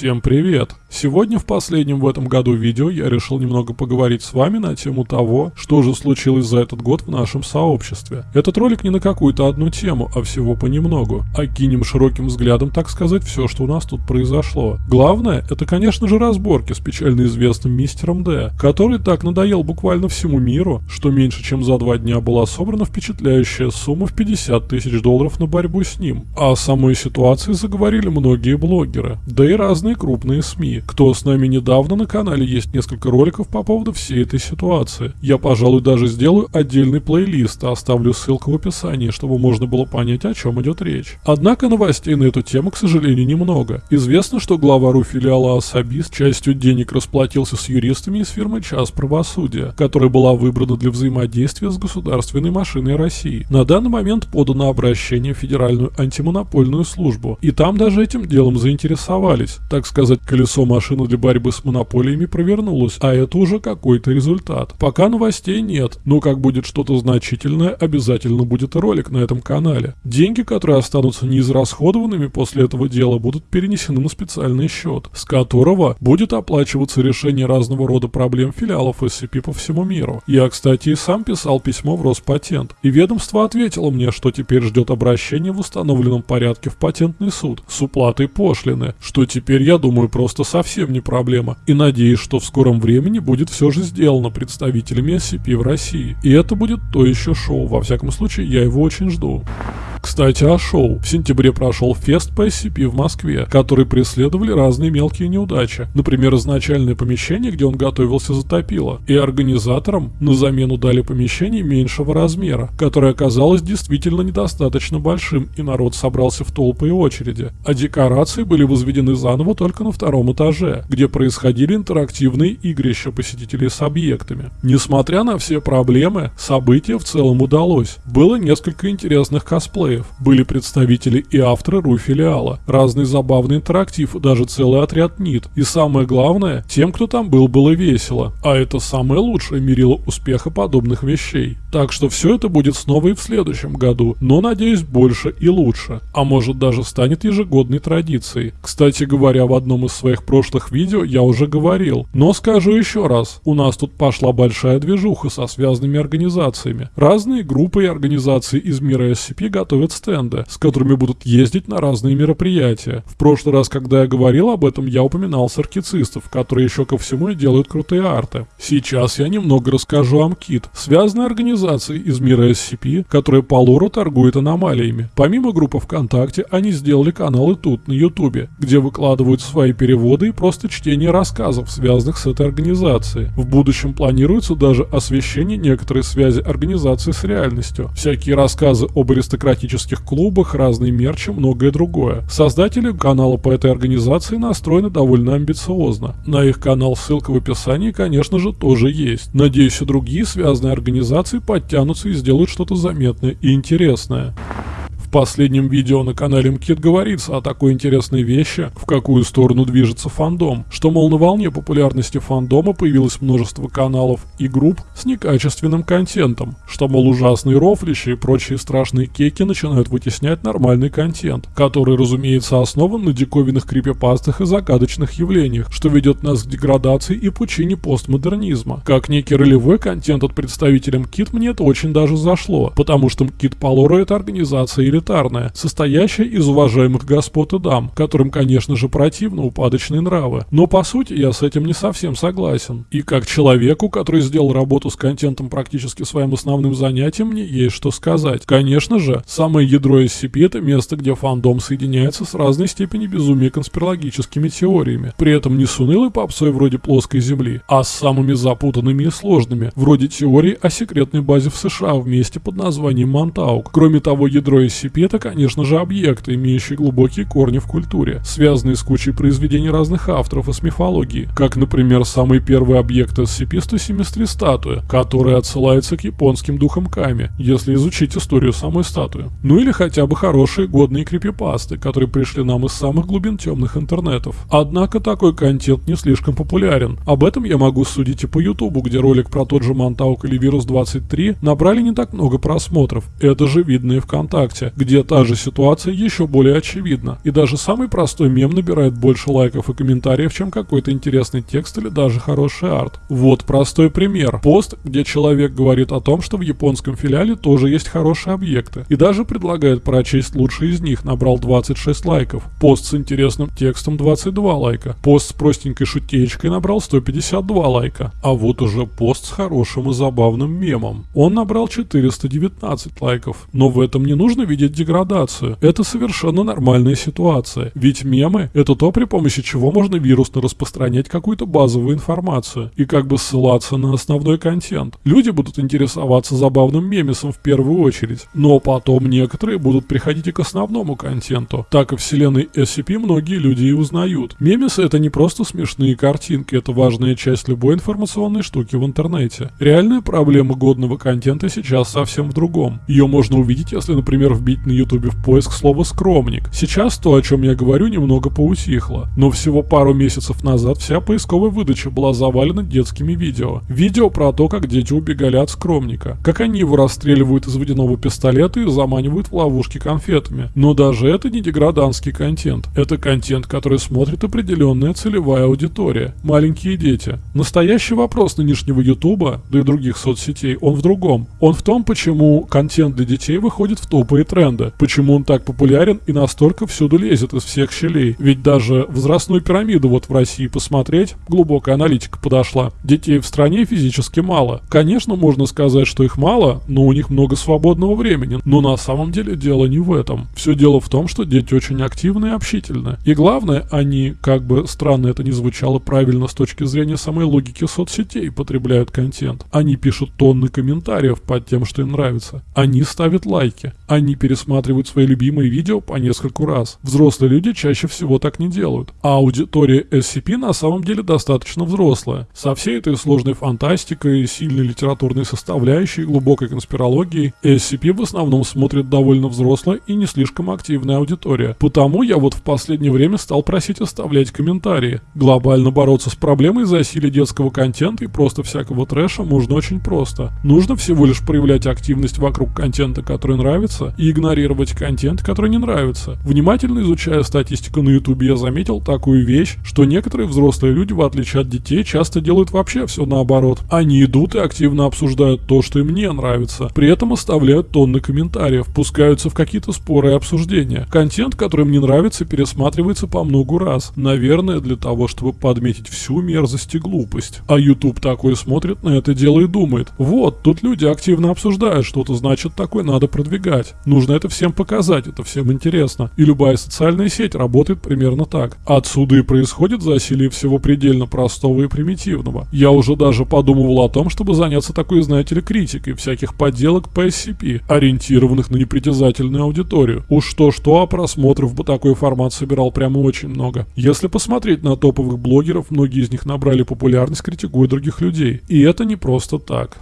Всем привет! Сегодня в последнем в этом году видео я решил немного поговорить с вами на тему того, что же случилось за этот год в нашем сообществе. Этот ролик не на какую-то одну тему, а всего понемногу. Окинем широким взглядом, так сказать, все, что у нас тут произошло. Главное, это конечно же разборки с печально известным мистером Д, который так надоел буквально всему миру, что меньше чем за два дня была собрана впечатляющая сумма в 50 тысяч долларов на борьбу с ним. А о самой ситуации заговорили многие блогеры, да и разные крупные СМИ. Кто с нами недавно на канале есть несколько роликов по поводу всей этой ситуации. Я, пожалуй, даже сделаю отдельный плейлист, а оставлю ссылку в описании, чтобы можно было понять, о чем идет речь. Однако новостей на эту тему, к сожалению, немного. Известно, что глава РУ филиала Асабис частью денег расплатился с юристами из фирмы «Час правосудия», которая была выбрана для взаимодействия с государственной машиной России. На данный момент подано обращение в Федеральную антимонопольную службу, и там даже этим делом заинтересовались. Так сказать, колесо машина для борьбы с монополиями провернулась, а это уже какой-то результат. Пока новостей нет, но как будет что-то значительное, обязательно будет ролик на этом канале. Деньги, которые останутся неизрасходованными после этого дела, будут перенесены на специальный счет, с которого будет оплачиваться решение разного рода проблем филиалов SCP по всему миру. Я, кстати, и сам писал письмо в Роспатент, и ведомство ответило мне, что теперь ждет обращение в установленном порядке в патентный суд с уплатой пошлины, что теперь, я думаю, просто со совсем не проблема, и надеюсь, что в скором времени будет все же сделано представителями SCP в России. И это будет то еще шоу, во всяком случае я его очень жду. Кстати, о шоу. В сентябре прошел фест по SCP в Москве, который преследовали разные мелкие неудачи. Например, изначальное помещение, где он готовился, затопило. И организаторам на замену дали помещение меньшего размера, которое оказалось действительно недостаточно большим, и народ собрался в толпы и очереди. А декорации были возведены заново только на втором этаже, где происходили интерактивные игрища посетителей с объектами. Несмотря на все проблемы, событие в целом удалось. Было несколько интересных косплеев. Были представители и авторы РУ-филиала, разный забавный интерактив, даже целый отряд НИТ. И самое главное, тем, кто там был, было весело. А это самое лучшее мерило успеха подобных вещей. Так что все это будет снова и в следующем году, но надеюсь больше и лучше. А может даже станет ежегодной традицией. Кстати говоря, в одном из своих прошлых видео я уже говорил, но скажу еще раз, у нас тут пошла большая движуха со связанными организациями. Разные группы и организации из мира SCP готовят стенды, с которыми будут ездить на разные мероприятия. В прошлый раз, когда я говорил об этом, я упоминал саркицистов, которые еще ко всему и делают крутые арты. Сейчас я немного расскажу о МКИТ, связанной организации из мира SCP, которая по лору торгует аномалиями. Помимо группы ВКонтакте, они сделали каналы тут, на Ютубе, где выкладывают свои переводы и просто чтение рассказов, связанных с этой организацией. В будущем планируется даже освещение некоторой связи организации с реальностью. Всякие рассказы об аристократических клубах, разные мерчи, многое другое. Создатели канала по этой организации настроены довольно амбициозно. На их канал ссылка в описании, конечно же, тоже есть. Надеюсь, и другие связанные организации подтянутся и сделают что-то заметное и интересное. В последнем видео на канале МКИТ говорится о такой интересной вещи, в какую сторону движется фандом, что, мол, на волне популярности фандома появилось множество каналов и групп с некачественным контентом, что, мол, ужасные рофлищи и прочие страшные кейки начинают вытеснять нормальный контент, который, разумеется, основан на диковинных крипипастах и загадочных явлениях, что ведет нас к деградации и пучине постмодернизма. Как некий ролевой контент от представителя МКИТ мне это очень даже зашло, потому что МКИТ по это организация или элитарная, состоящая из уважаемых господ и дам, которым, конечно же, противны упадочные нравы. Но по сути я с этим не совсем согласен. И как человеку, который сделал работу с контентом практически своим основным занятием, мне есть что сказать. Конечно же, самое ядро SCP это место, где фандом соединяется с разной степени безумия конспирологическими теориями. При этом не с унылой попсой вроде плоской земли, а с самыми запутанными и сложными, вроде теории о секретной базе в США в месте под названием Монтаук. Кроме того, ядро SCP SCP это, конечно же, объекты, имеющие глубокие корни в культуре, связанные с кучей произведений разных авторов и с мифологией, как, например, самый первый объект SCP-173 статуя, которая отсылается к японским духам Ками, если изучить историю самой статуи. Ну или хотя бы хорошие годные крипипасты, которые пришли нам из самых глубин темных интернетов. Однако такой контент не слишком популярен. Об этом я могу судить и по ютубу, где ролик про тот же Монтаук или Вирус 23 набрали не так много просмотров. Это же видно и ВКонтакте, где та же ситуация еще более очевидна. И даже самый простой мем набирает больше лайков и комментариев, чем какой-то интересный текст или даже хороший арт. Вот простой пример. Пост, где человек говорит о том, что в японском филиале тоже есть хорошие объекты. И даже предлагает прочесть лучшие из них, набрал 26 лайков. Пост с интересным текстом 22 лайка. Пост с простенькой шутеечкой набрал 152 лайка. А вот уже пост с хорошим и забавным мемом. Он набрал 419 лайков. Но в этом не нужно видеть деградацию. Это совершенно нормальная ситуация. Ведь мемы — это то, при помощи чего можно вирусно распространять какую-то базовую информацию и как бы ссылаться на основной контент. Люди будут интересоваться забавным мемесом в первую очередь, но потом некоторые будут приходить и к основному контенту. Так и вселенной SCP многие люди и узнают. Мемесы — это не просто смешные картинки, это важная часть любой информационной штуки в интернете. Реальная проблема годного контента сейчас совсем в другом. Ее можно увидеть, если, например, вбить на ютубе в поиск слово «скромник». Сейчас то, о чем я говорю, немного поутихло. Но всего пару месяцев назад вся поисковая выдача была завалена детскими видео. Видео про то, как дети убегали от скромника. Как они его расстреливают из водяного пистолета и заманивают в ловушки конфетами. Но даже это не деграданский контент. Это контент, который смотрит определенная целевая аудитория. Маленькие дети. Настоящий вопрос нынешнего ютуба, да и других соцсетей, он в другом. Он в том, почему контент для детей выходит в топы и тренды. Почему он так популярен и настолько всюду лезет из всех щелей. Ведь даже возрастную пирамиду вот в России посмотреть, глубокая аналитика подошла. Детей в стране физически мало. Конечно, можно сказать, что их мало, но у них много свободного времени. Но на самом деле дело не в этом. Все дело в том, что дети очень активны и общительны. И главное, они, как бы странно это ни звучало правильно с точки зрения самой логики соцсетей, потребляют контент. Они пишут тонны комментариев под тем, что им нравится. Они ставят лайки. Они пересматривают свои любимые видео по нескольку раз. Взрослые люди чаще всего так не делают. А аудитория SCP на самом деле достаточно взрослая. Со всей этой сложной фантастикой, сильной литературной составляющей, глубокой конспирологией, SCP в основном смотрит довольно взрослая и не слишком активная аудитория. Потому я вот в последнее время стал просить оставлять комментарии. Глобально бороться с проблемой засилия детского контента и просто всякого трэша можно очень просто. Нужно всего лишь проявлять активность вокруг контента, который нравится, и игнорировать контент, который не нравится. Внимательно изучая статистику на YouTube, я заметил такую вещь, что некоторые взрослые люди, в отличие от детей, часто делают вообще все наоборот. Они идут и активно обсуждают то, что им не нравится. При этом оставляют тонны комментариев, пускаются в какие-то споры и обсуждения. Контент, который им не нравится, пересматривается по многу раз. Наверное, для того, чтобы подметить всю мерзость и глупость. А YouTube такой смотрит на это дело и думает, вот, тут люди активно обсуждают что-то, значит такое надо продвигать. Нужно это всем показать, это всем интересно. И любая социальная сеть работает примерно так. Отсюда и происходит засилие всего предельно простого и примитивного. Я уже даже подумывал о том, чтобы заняться такой, знаете ли, критикой всяких подделок по SCP, ориентированных на непритязательную аудиторию. Уж что-что, а просмотров бы такой формат собирал прямо очень много. Если посмотреть на топовых блогеров, многие из них набрали популярность, критикуя других людей. И это не просто так.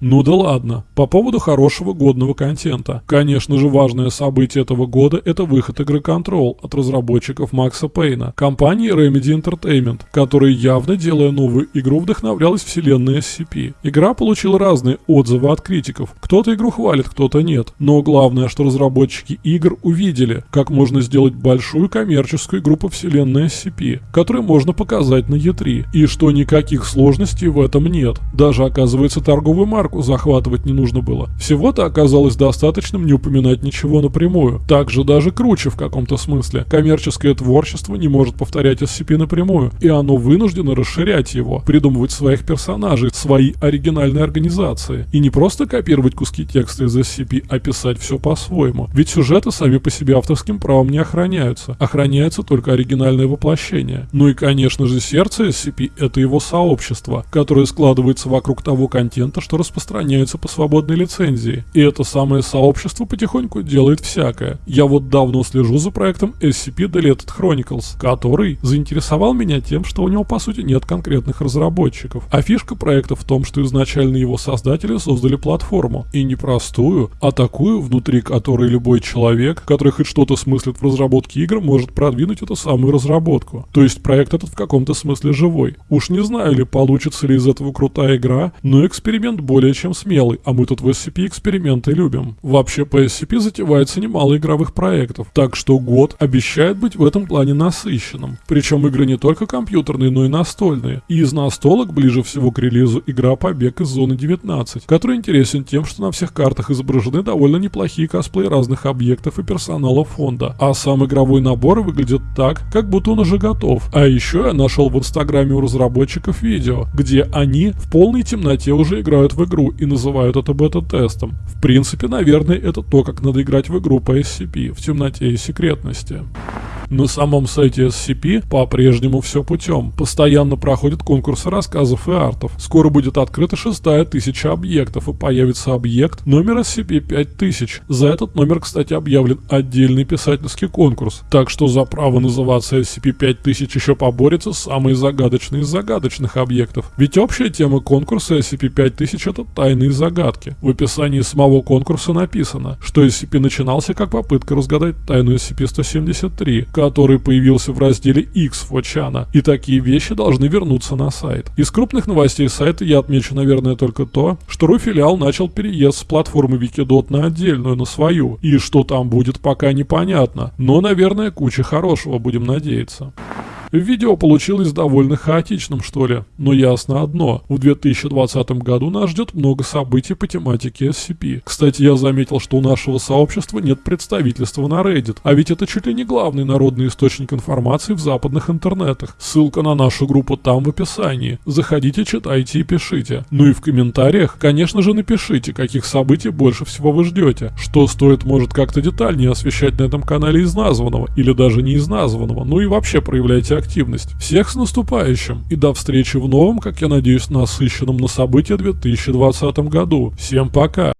Ну да ладно. По поводу хорошего годного контента. Конечно же, важное событие этого года – это выход игры Control от разработчиков Макса Пейна, компании Remedy Entertainment, которая явно, делая новую игру, вдохновлялась вселенной SCP. Игра получила разные отзывы от критиков. Кто-то игру хвалит, кто-то нет. Но главное, что разработчики игр увидели, как можно сделать большую коммерческую игру по вселенной SCP, которую можно показать на E3, и что никаких сложностей в этом нет. Даже оказывается торговый марк марку захватывать не нужно было. Всего-то оказалось достаточным не упоминать ничего напрямую. Также даже круче в каком-то смысле. Коммерческое творчество не может повторять SCP напрямую, и оно вынуждено расширять его, придумывать своих персонажей, свои оригинальные организации. И не просто копировать куски текста из SCP, а писать все по-своему. Ведь сюжеты сами по себе авторским правом не охраняются. Охраняется только оригинальное воплощение. Ну и конечно же сердце SCP это его сообщество, которое складывается вокруг того контента, что распространяется распространяются по свободной лицензии. И это самое сообщество потихоньку делает всякое. Я вот давно слежу за проектом SCP Deleted Chronicles, который заинтересовал меня тем, что у него по сути нет конкретных разработчиков. А фишка проекта в том, что изначально его создатели создали платформу. И не простую, а такую, внутри которой любой человек, который хоть что-то смыслит в разработке игр, может продвинуть эту самую разработку. То есть проект этот в каком-то смысле живой. Уж не знаю ли, получится ли из этого крутая игра, но эксперимент более более чем смелый, а мы тут в SCP эксперименты любим. Вообще по SCP затевается немало игровых проектов, так что год обещает быть в этом плане насыщенным. Причем игры не только компьютерные, но и настольные. И из настолок ближе всего к релизу игра «Побег из зоны 19», который интересен тем, что на всех картах изображены довольно неплохие косплеи разных объектов и персонала фонда, а сам игровой набор выглядит так, как будто он уже готов. А еще я нашел в инстаграме у разработчиков видео, где они в полной темноте уже играют в игру и называют это бета-тестом. В принципе, наверное, это то, как надо играть в игру по SCP в темноте и секретности. На самом сайте SCP по-прежнему все путем. Постоянно проходят конкурсы рассказов и артов. Скоро будет открыта шестая тысяча объектов и появится объект номер SCP-5000. За этот номер, кстати, объявлен отдельный писательский конкурс. Так что за право называться SCP-5000 еще поборется самый загадочный из загадочных объектов. Ведь общая тема конкурса SCP-5000 это тайные загадки. В описании самого конкурса написано, что SCP начинался как попытка разгадать тайну SCP-173, который появился в разделе X Фочана, и такие вещи должны вернуться на сайт. Из крупных новостей сайта я отмечу, наверное, только то, что RU-филиал начал переезд с платформы Wikidot на отдельную, на свою, и что там будет пока непонятно, но, наверное, куча хорошего, будем надеяться. Видео получилось довольно хаотичным, что ли, но ясно одно. В 2020 году нас ждет много событий по тематике SCP. Кстати, я заметил, что у нашего сообщества нет представительства на Reddit, а ведь это чуть ли не главный народный источник информации в западных интернетах. Ссылка на нашу группу там в описании. Заходите, читайте и пишите. Ну и в комментариях, конечно же, напишите, каких событий больше всего вы ждете. Что стоит, может, как-то детальнее освещать на этом канале из названного, или даже не из названного. Ну и вообще проявляйте активность. Всех с наступающим и до встречи в новом, как я надеюсь, насыщенном на события 2020 году. Всем пока!